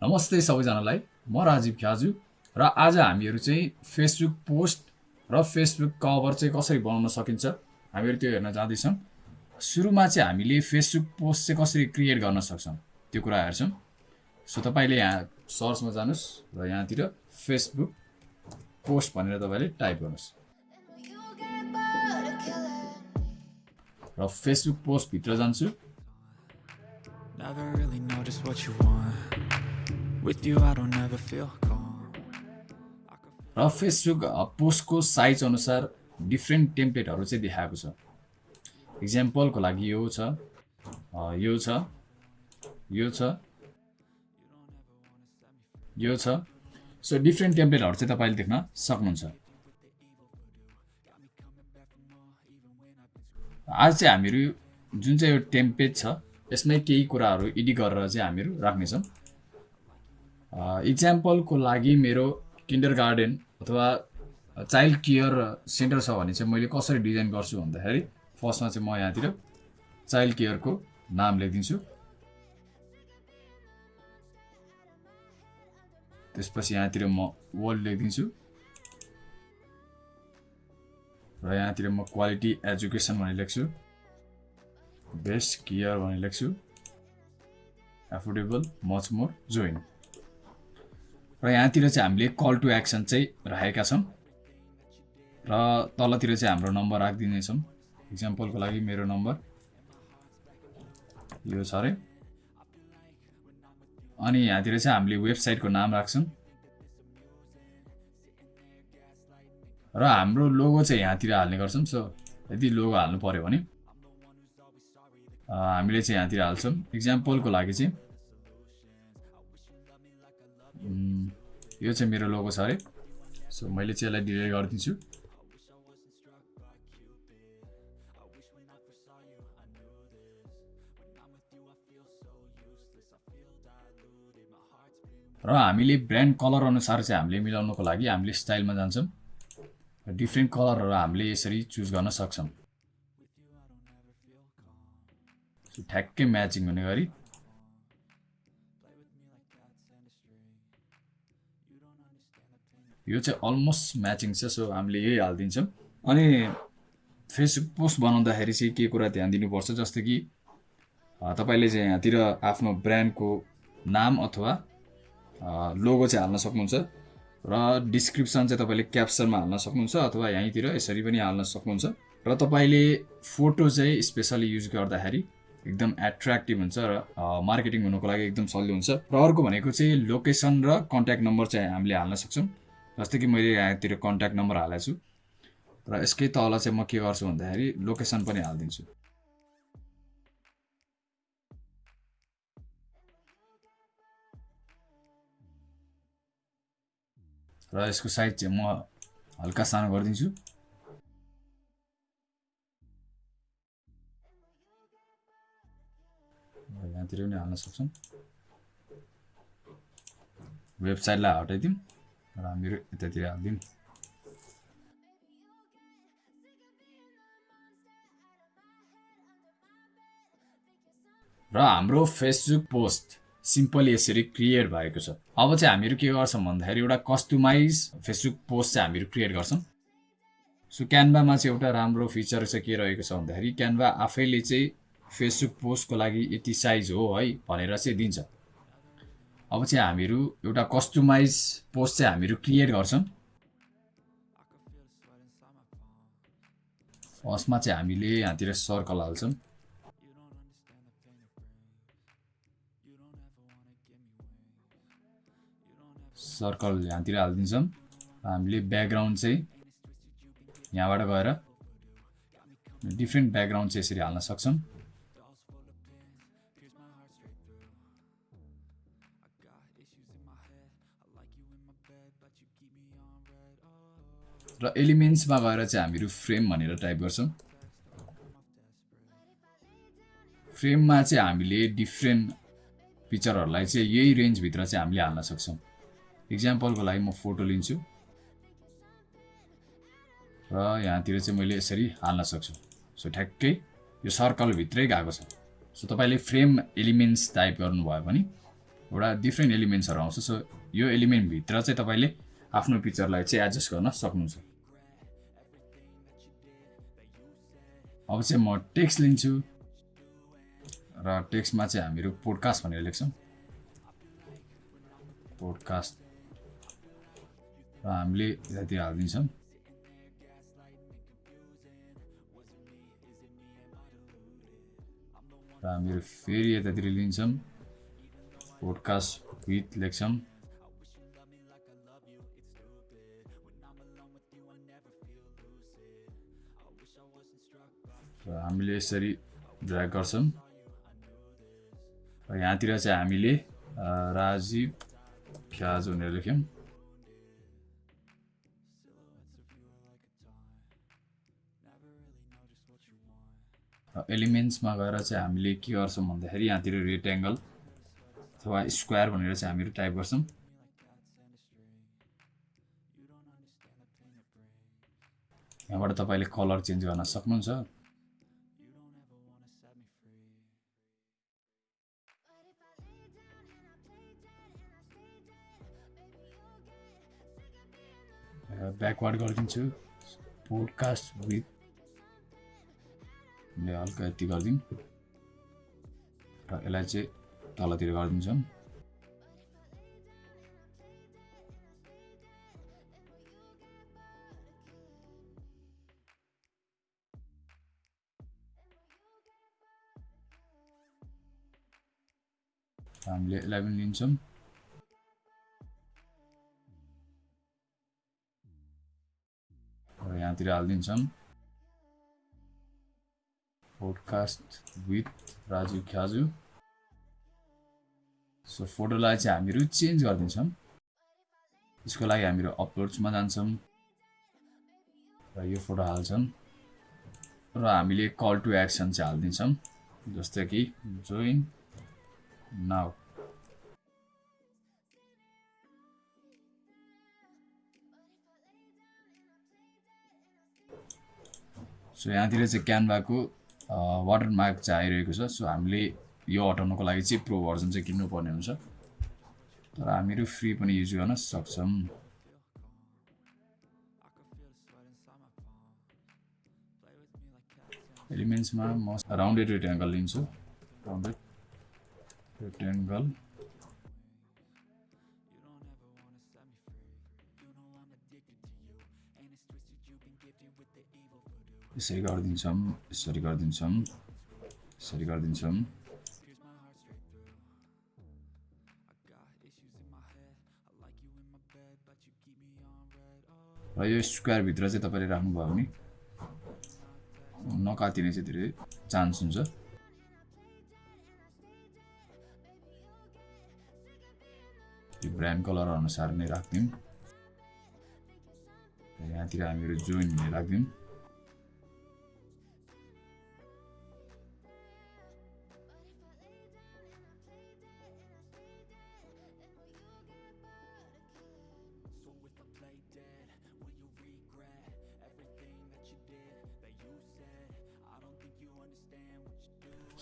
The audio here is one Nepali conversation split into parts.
नमस्ते सबैजनालाई। म राजीव ख्याजु र आज हामीहरू चाहिँ फेसबुक पोस्ट र फेसबुक कभर चाहिँ कसरी बनाउन सकिन्छ हामीहरू त्यो हेर्न जाँदैछौँ। सुरुमा चाहिँ हामीले फेसबुक पोस्ट चाहिँ कसरी क्रिएट गर्न सक्छौँ त्यो कुरा हेर्छौँ। सो तपाईँले यहाँ सर्चमा जानुहोस् र यहाँतिर फेसबुक पोस्ट भनेर तपाईँले टाइप गर्नुहोस्। र फेसबुक पोस्टभित्र जान्छु। र फेसबुक पोस्टको साइज अनुसार डिफ्रेन्ट टेम्प्लेटहरू चाहिँ देखाएको छ। इक्जाम्पलको लागि यो छ यो छ यो छ यो छ। सो डिफ्रेन्ट टेम्प्लेटहरू चाहिँ तपाईँले देख्न सक्नुहुन्छ। आज चाहिँ हामीहरू जुन चाहिँ यो टेम्प्लेट छ यसमै केही कुराहरू एडिट गरेर चाहिँ हामीहरू राख्नेछौँ। इक्जाम्पलको लागि मेरो किन्डर गार्डन अथवा चाइल्ड केयर सेन्टर छ भने चाहिँ मैले कसरी डिजाइन गर्छु भन्दाखेरि फर्स्टमा चाहिँ म यहाँतिर चाइल्ड केयरको नाम लेखिदिन्छु। त्यसपछि यहाँतिर म वर्ल्ड लेखिदिन्छु। र यहाँतिर म क्वालिटी एजुकेसन भनेर लेख्छु। बेस्ट केयर भनेर लेख्छु। एफोर्डेबल मच मोर जोइन र यहाँतिर चाहिँ हामीले कल टु एक्सन चाहिँ राखेका छौँ। र तलतिर चाहिँ हाम्रो नम्बर राखिदिनेछौँ। इक्जाम्पलको लागि मेरो नम्बर यो छ अरे। अनि यहाँतिर चाहिँ हामीले वेबसाइटको नाम राख्छौँ। र हाम्रो लोगो चाहिँ यहाँतिर हाल्ने गर्छौँ। सो यदि लोगो हाल्नु पऱ्यो भने हामीले चाहिँ यहाँतिर हाल्छौँ। इक्जाम्पलको लागि चाहिँ यो चाहिँ मेरो लोगो छ अरे सो मैले चाहिँ यसलाई डिलिट गरिदिन्छु। र हामीले ब्रान्ड कलर अनुसार चाहिँ हामीले मिलाउनुको लागि हामीले स्टाइलमा जान्छौँ। डिफ्रेन्ट कलरहरू हामीले यसरी चुज गर्न सक्छौँ। ठ्याक्कै म्याचिङ हुने गरी यो चाहिँ अलमोस्ट म्याचिङ छ सो हामीले यही हालिदिन्छौँ। अनि फेसबुक पोस्ट बनाउँदाखेरि चाहिँ के कुरा ध्यान दिनुपर्छ जस्तै कि तपाईँले चाहिँ यहाँतिर आफ्नो ब्रान्डको नाम अथवा लोगो चाहिँ हाल्न सक्नुहुन्छ र डिस्क्रिप्सन चाहिँ तपाईँले क्याप्सनमा हाल्न सक्नुहुन्छ अथवा यहीँतिर यसरी पनि हाल्न सक्नुहुन्छ र तपाईँले फोटो चाहिँ स्पेसली युज गर्दाखेरि एकदम एट्र्याक्टिभ हुन्छ र मार्केटिङ हुनुको लागि एकदम सजिलो हुन्छ। र अर्को भनेको चाहिँ लोकेसन र कन्ट्याक्ट नम्बर चाहिँ हामीले हाल्न सक्छौँ। जस्तै कि मैले यहाँतिर कन्ट्याक्ट नम्बर हालेको छु र यसकै तल चाहिँ म के गर्छु भन्दाखेरि लोकेसन पनि हालिदिन्छु। र यसको साइज चाहिँ म हल्का सानो गरिदिन्छु। यहाँतिर पनि हाल्न सक्छौँ। वेबसाइटलाई हटाइदिउँ। र हामीहरू यतातिर हालिदिउँ र हाम्रो फेसबुक पोस्ट सिम्पली यसरी क्रिएट भएको छ अब चाहिँ हामीहरू के गर्छौँ भन्दाखेरि एउटा कस्टमाइज फेसबुक पोस्ट चाहिँ हामीहरू क्रिएट गर्छौँ सो क्यानभामा चाहिँ एउटा राम्रो फिचर चाहिँ के रहेको छ भन्दाखेरि क्यानभा आफैले चाहिँ फेसबुक पोस्टको लागि यति साइज हो है भनेर चाहिँ दिन्छ अब चाहिँ हामीहरू एउटा कस्टमाइज पोस्ट चाहिँ हामीहरू क्रिएट गर्छौँ। फर्स्टमा चाहिँ हामीले यहाँतिर सर्कल हाल्छौँ। सर्कल यहाँतिर हालिदिन्छौँ। हामीले ब्याकग्राउन्ड चाहिँ यहाँबाट गएर डिफ्रेन्ट ब्याकग्राउन्ड चाहिँ यसरी हाल्न सक्छौँ। र एलिमेन्ट्समा गएर चाहिँ हामीहरू फ्रेम भनेर टाइप गर्छौँ। फ्रेममा चाहिँ हामीले डिफ्रेन्ट पिक्चरहरूलाई चाहिँ यही रेन्जभित्र चाहिँ हामीले हाल्न सक्छौँ। इक्जाम्पलको लागि म फोटो लिन्छु। र यहाँतिर चाहिँ मैले यसरी हाल्न सक्छु। सो ठ्याक्कै यो सर्कलभित्रै गएको छ। सो तपाईँले फ्रेम एलिमेन्ट्स टाइप गर्नुभयो भने एउटा डिफ्रेन्ट एलिमेन्ट्सहरू आउँछ। सो यो एलिमेन्टभित्र चाहिँ तपाईँले आफ्नो पिक्चरलाई चाहिँ एडजस्ट गर्न सक्नुहुन्छ। अब चाहिँ म टेक्स्ट लिन्छु र टेक्स्टमा चाहिँ हामीहरू पोडकास्ट भनेर लेख्छौँ। पोडकास्ट र हामीले यतातिर हालिदिन्छौँ। र हामीहरू फेरि यतातिर लिन्छौँ। पोडकास्ट विथ लेख्छौँ र हामीले यसरी ड्र्याग गर्छौँ र यहाँतिर चाहिँ हामीले राजीव ख्याज भनेर लेख्यौँ। एलिमेन्ट्समा गएर चाहिँ हामीले के गर्छौँ भन्दाखेरि यहाँतिर रेक्ट्याङ्गल अथवा स्क्वायर भनेर चाहिँ हामीहरू टाइप गर्छौँ। यहाँबाट तपाईँले कलर चेन्ज गर्न सक्नुहुन्छ। ब्याकवार्ड गरिदिन्छु। पोडकास्ट विथ हल्का यति गरिदिउँ। र यसलाई चाहिँ तलतिर गरिदिन्छौँ। हामीले यसलाई पनि लिन्छौँ। र यहाँतिर हालिदिन्छौँ। Podcast with Raju Khyaju. So फोटोलाई चाहिँ हामीहरू चेन्ज गरिदिन्छौँ यसको लागि हामीहरू अपलोड्समा जान्छौँ र यो फोटो हाल्छौँ र हामीले कल टु एक्सन चाहिँ हालिदिन्छौँ जस्तै कि जोइन नाउ सो यहाँतिर चाहिँ क्यानभाको वाटर मार्क चाहिँ आइरहेको छ। सो हामीले यो हटाउनको लागि चाहिँ प्रो भर्जन चाहिँ किन्नुपर्ने हुन्छ। तर हामीहरू फ्री पनि युज गर्न सक्छौँ। एलिमेन्ट्समा म राउन्डेड रेक्ट्याङ्गल लिन्छु। राउन्डेड रेक्ट्याङ्गल यसरी गरिदिन्छौँ यसरी गरिदिन्छौँ यसरी गरिदिन्छौँ। र यो स्क्वायरभित्र चाहिँ तपाईँले राख्नुभयो भने नकातिने चाहिँ धेरै चान्स हुन्छ। यो ब्रान्ड कलर अनुसार नै राखिदिउँ। यहाँतिर हामीहरू जोइन भन्ने राखिदिउँ।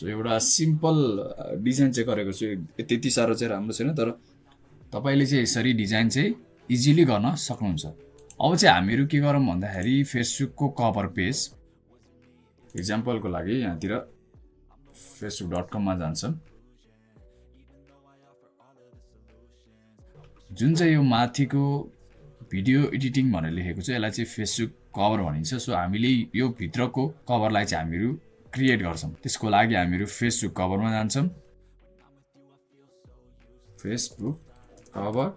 सो एउटा सिम्पल डिजाइन चाहिँ गरेको छु। त्यति साह्रो चाहिँ राम्रो छैन तर तपाईँले चाहिँ यसरी डिजाइन चाहिँ इजिली गर्न सक्नुहुन्छ। अब चाहिँ हामीहरू के गरौँ भन्दाखेरि फेसबुकको कभर पेज इक्जाम्पलको लागि यहाँतिर फेसबुक डट कममा जान्छौँ जुन चाहिँ यो माथिको भिडियो एडिटिङ भनेर लेखेको छ यसलाई चाहिँ फेसबुक कभर भनिन्छ। सो हामीले यो भित्रको कभरलाई चाहिँ हामीहरू क्रिएट गर्छौँ। त्यसको लागि हामीहरू फेसबुक कभरमा जान्छौँ। Facebook cover.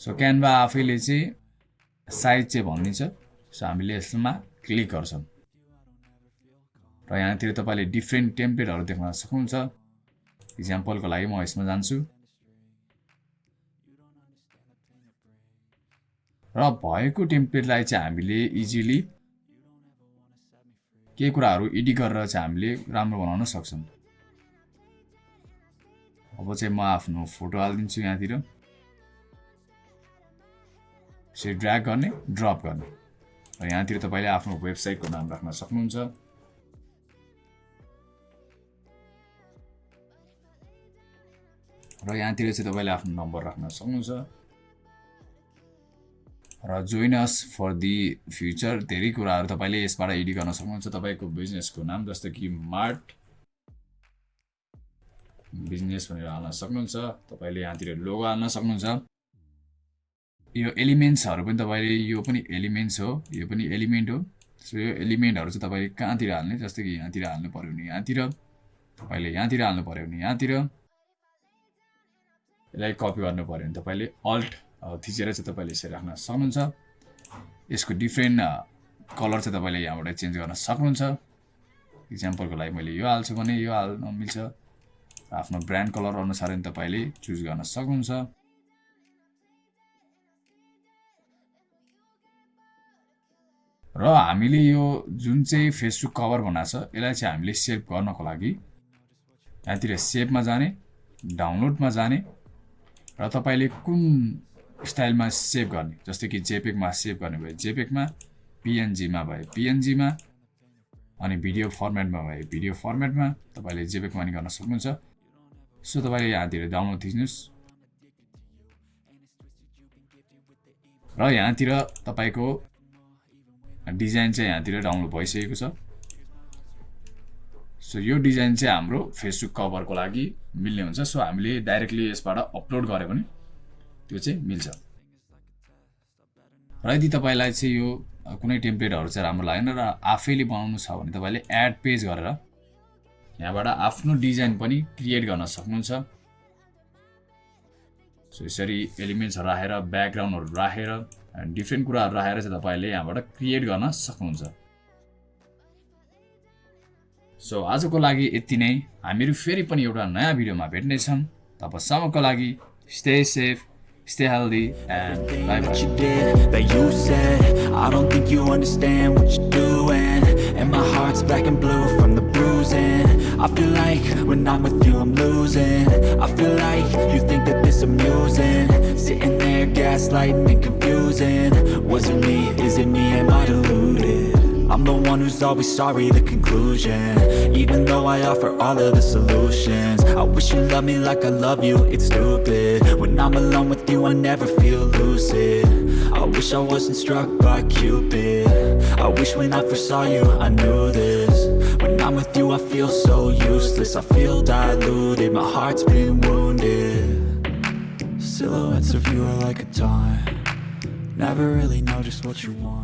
सो क्यानभा आफैले चाहिँ साइज चाहिँ भनिदिन्छ सो हामीले यसमा क्लिक गर्छौँ। र यहाँतिर तपाईँले डिफ्रेन्ट टेम्प्लेटहरू देख्न सक्नुहुन्छ। इक्जाम्पलको लागि म यसमा जान्छु। र भएको टेम्प्लेटलाई चाहिँ हामीले इजिली केही कुराहरू एडिट गरेर चाहिँ हामीले राम्रो बनाउन सक्छौँ। अब चाहिँ म आफ्नो फोटो हालिदिन्छु यहाँतिर। यसरी ड्र्याग गर्ने ड्रप गर्ने। र यहाँतिर तपाईँले आफ्नो वेबसाइटको नाम राख्न सक्नुहुन्छ। र यहाँतिर चाहिँ तपाईँले आफ्नो नम्बर राख्न सक्नुहुन्छ। र join us for the future धेरै कुराहरू तपाईँले यसबाट एडिट गर्न सक्नुहुन्छ तपाईँको बिजनेसको नाम जस्तो कि मार्ट बिजनेस भनेर हाल्न सक्नुहुन्छ। तपाईँले यहाँतिर लोगो हाल्न सक्नुहुन्छ। यो एलिमेन्ट्सहरू पनि तपाईँले यो पनि एलिमेन्ट्स हो यो पनि एलिमेन्ट हो। सो यो एलिमेन्टहरू चाहिँ तपाईँले कहाँतिर हाल्ने? जस्तै कि यहाँतिर हाल्नु पऱ्यो भने यहाँतिर तपाईँले यहाँतिर हाल्नु पऱ्यो भने यहाँतिर। यसलाई कपी गर्नु पऱ्यो भने तपाईँले अल्ट थिचेर चाहिँ तपाईँले यसरी राख्न सक्नुहुन्छ। यसको डिफ्रेन्ट कलर चाहिँ तपाईँले यहाँबाट चेन्ज गर्न सक्नुहुन्छ। इक्जाम्पलको लागि मैले यो हाल्छु भने यो हाल्न मिल्छ। आफ्नो ब्रान्ड कलर अनुसार पनि तपाईँले चुज गर्न सक्नुहुन्छ। र हामीले यो जुन चाहिँ फेसबुक कभर बनाएको छ यसलाई चाहिँ हामीले सेभ गर्नको लागि यहाँतिर सेभमा जाने डाउनलोडमा जाने र तपाईँले कुन स्टाइलमा सेभ गर्ने जस्तै कि जेपेकमा सेभ गर्ने भए जेपेकमा पिएनजीमा भए पिएनजीमा अनि भिडियो फर्मेटमा भए भिडियो फर्मेटमा तपाईँले जेपेकमा नि गर्न सक्नुहुन्छ। सो तपाईँले यहाँतिर डाउनलोड थिच्नुहोस्। र यहाँतिर तपाईँको डिजाइन चाहिँ यहाँतिर डाउनलोड भइसकेको छ। सो यो डिजाइन चाहिँ हाम्रो फेसबुक कभरको लागि मिल्ने हुन्छ। सो हामीले डाइरेक्टली यसबाट अपलोड गऱ्यो भने त्यो चाहिँ मिल्छ। र यदि तपाईँलाई चाहिँ यो कुनै टेम्प्लेटहरू चाहिँ राम्रो लागेन र आफैले बनाउनु छ भने तपाईँले एड पेज गरेर यहाँबाट आफ्नो डिजाइन पनि क्रिएट गर्न सक्नुहुन्छ। सो यसरी एलिमेन्ट्सहरू राखेर ब्याकग्राउन्डहरू राखेर डिफ्रेन्ट कुराहरू राखेर चाहिँ तपाईँले यहाँबाट क्रिएट गर्न सक्नुहुन्छ। सो आजको लागि यति नै। हामीहरू फेरि पनि एउटा नयाँ भिडियोमा भेट्नेछौँ। तबसम्मको लागि stay safe stay healthy and bye bye. You did, that you said I don't think you understand what you're doing. And my heart's black and blue from the bruising. I feel like when I'm with you I'm losing. I feel like you think that this amusing. Sitting there gaslighting and confusing. Was it me? Is it me? Am I deluded? I'm the one who's always sorry, the conclusion Even though I offer all of the solutions. I wish you loved me like I love you, it's stupid. When I'm alone with you, I never feel lucid. I wish I wasn't struck by Cupid. I wish when I first saw you, I knew this. When I'm with you, I feel so useless. I feel diluted, my heart's been wounded. Silhouettes of you are like a taunt. Never really know just what you want